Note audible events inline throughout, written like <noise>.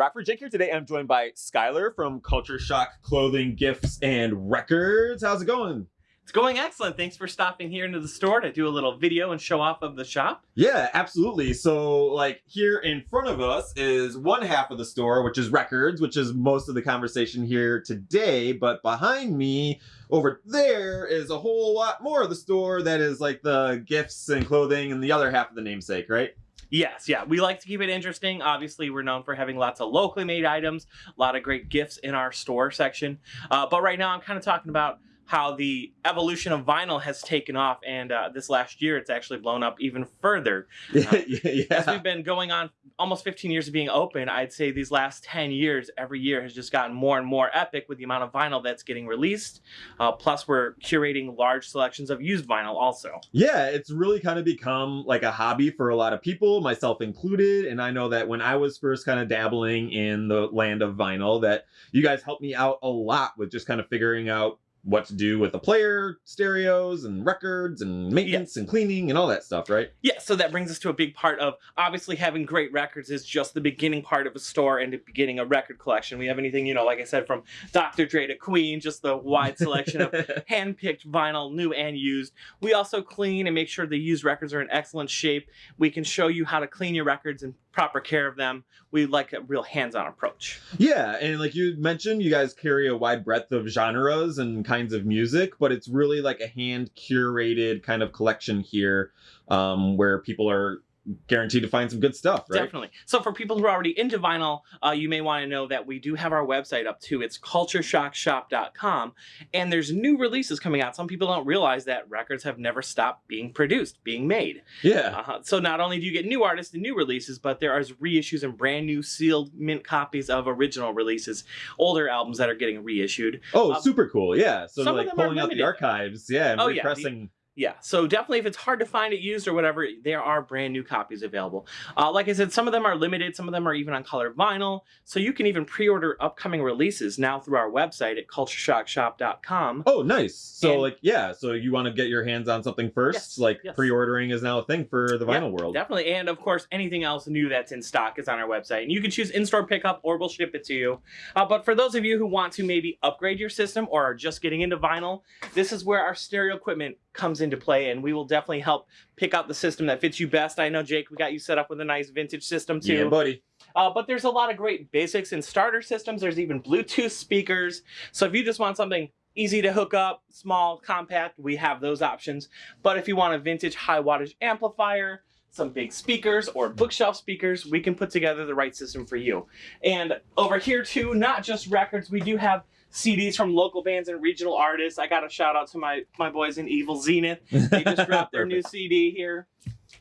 Rockford Jake here today. I'm joined by Skylar from Culture Shock Clothing, Gifts, and Records. How's it going? It's going excellent. Thanks for stopping here into the store to do a little video and show off of the shop. Yeah, absolutely. So, like, here in front of us is one half of the store, which is records, which is most of the conversation here today. But behind me, over there, is a whole lot more of the store that is like the gifts and clothing and the other half of the namesake, right? Yes, yeah. We like to keep it interesting. Obviously, we're known for having lots of locally made items, a lot of great gifts in our store section. Uh, but right now, I'm kind of talking about how the evolution of vinyl has taken off, and uh, this last year it's actually blown up even further. <laughs> Uh, yeah. As we've been going on almost 15 years of being open, I'd say these last 10 years, every year has just gotten more and more epic with the amount of vinyl that's getting released. Uh, plus, we're curating large selections of used vinyl also. Yeah, it's really kind of become like a hobby for a lot of people, myself included. And I know that when I was first kind of dabbling in the land of vinyl, that you guys helped me out a lot with just kind of figuring out what to do with the player stereos and records and maintenance and cleaning and all that stuff, right? Yeah, so that brings us to a big part of obviously having great records is just the beginning part of a store and the beginning a record collection. We have anything, you know, like I said, from Dr. Dre to Queen, just the wide selection of <laughs> hand-picked vinyl, new and used. We also clean and make sure the used records are in excellent shape. We can show you how to clean your records and proper care of them. We like a real hands-on approach. Yeah, and like you mentioned, you guys carry a wide breadth of genres and kinds of music, but it's really like a hand curated kind of collection here um, where people are guaranteed to find some good stuff, right? Definitely. So for people who are already into vinyl, uh, you may want to know that we do have our website up too. It's cultureshockshop.com and there's new releases coming out. Some people don't realize that records have never stopped being produced, being made. Yeah. Uh -huh. So not only do you get new artists and new releases, but there are reissues and brand new sealed mint copies of original releases, older albums that are getting reissued. Oh, um, super cool. Yeah. So like pulling out the archives. Yeah. And oh, repressing. Yeah. The yeah, so definitely if it's hard to find it used or whatever, there are brand new copies available. Uh, like I said, some of them are limited, some of them are even on colored vinyl, so you can even pre-order upcoming releases now through our website at cultureshockshop.com. Oh, nice. So and, like, yeah, so you want to get your hands on something first, yes, like yes. pre-ordering is now a thing for the vinyl yeah, world. Definitely, and of course, anything else new that's in stock is on our website. And you can choose in-store pickup or we'll ship it to you. Uh, but for those of you who want to maybe upgrade your system or are just getting into vinyl, this is where our stereo equipment comes into play and we will definitely help pick out the system that fits you best. I know, Jake, we got you set up with a nice vintage system too. Yeah, buddy. Uh, but there's a lot of great basics and starter systems. There's even Bluetooth speakers. So if you just want something easy to hook up, small, compact, we have those options. But if you want a vintage high wattage amplifier, some big speakers or bookshelf speakers, we can put together the right system for you. And over here too, not just records, we do have CDs from local bands and regional artists. I got a shout out to my, my boys in Evil Zenith. They just dropped their new <laughs> CD here.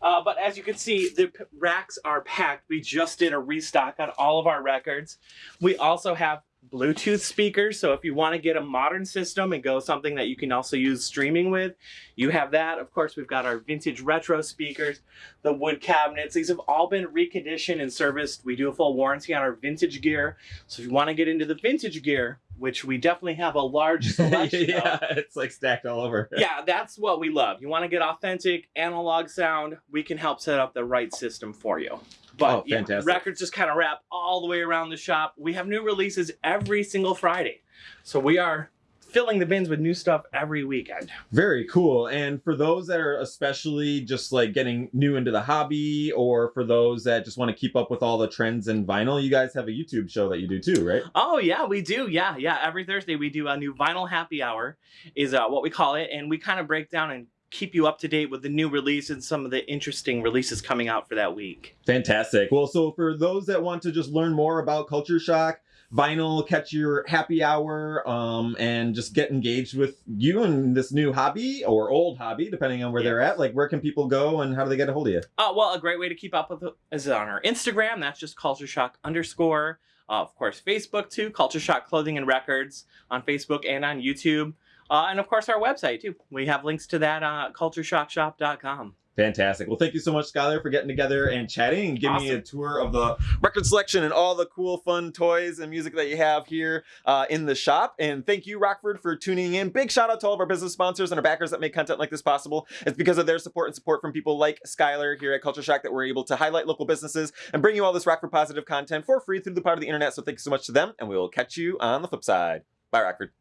Uh, but as you can see, the racks are packed. We just did a restock on all of our records. We also have Bluetooth speakers. So if you want to get a modern system and go something that you can also use streaming with, you have that. Of course, we've got our vintage retro speakers, the wood cabinets. These have all been reconditioned and serviced. We do a full warranty on our vintage gear. So if you want to get into the vintage gear, which we definitely have a <laughs> large selection yeah, of. it's like stacked all over. <laughs> yeah, that's what we love. You want to get authentic analog sound, we can help set up the right system for you. But oh, fantastic. Yeah, records just kind of wrap all the way around the shop. We have new releases every single Friday. So we are filling the bins with new stuff every weekend. Very cool. And for those that are especially just like getting new into the hobby or for those that just want to keep up with all the trends in vinyl, you guys have a YouTube show that you do too, right? Oh yeah, we do. Yeah, yeah. Every Thursday we do a new vinyl happy hour is uh, what we call it. And we kind of break down and keep you up to date with the new release and some of the interesting releases coming out for that week. Fantastic. Well, so for those that want to just learn more about Culture Shock, vinyl, catch your happy hour, um, and just get engaged with you and this new hobby or old hobby, depending on where they're at. Like, where can people go and how do they get a hold of you? Uh, well, a great way to keep up with it is on our Instagram. That's just Culture Shock underscore. Uh, of course, Facebook too, Culture Shock Clothing and Records on Facebook and on YouTube. Uh, and of course, our website too. We have links to that uh, cultureshockshop.com. Fantastic. Well, thank you so much, Skylar, for getting together and chatting and giving me a tour of the record selection and all the cool, fun toys and music that you have here uh, in the shop. And thank you, Rockford, for tuning in. Big shout out to all of our business sponsors and our backers that make content like this possible. It's because of their support and support from people like Skylar here at Culture Shock that we're able to highlight local businesses and bring you all this Rockford positive content for free through the part of the internet. So thank you so much to them, and we will catch you on the flip side. Bye, Rockford.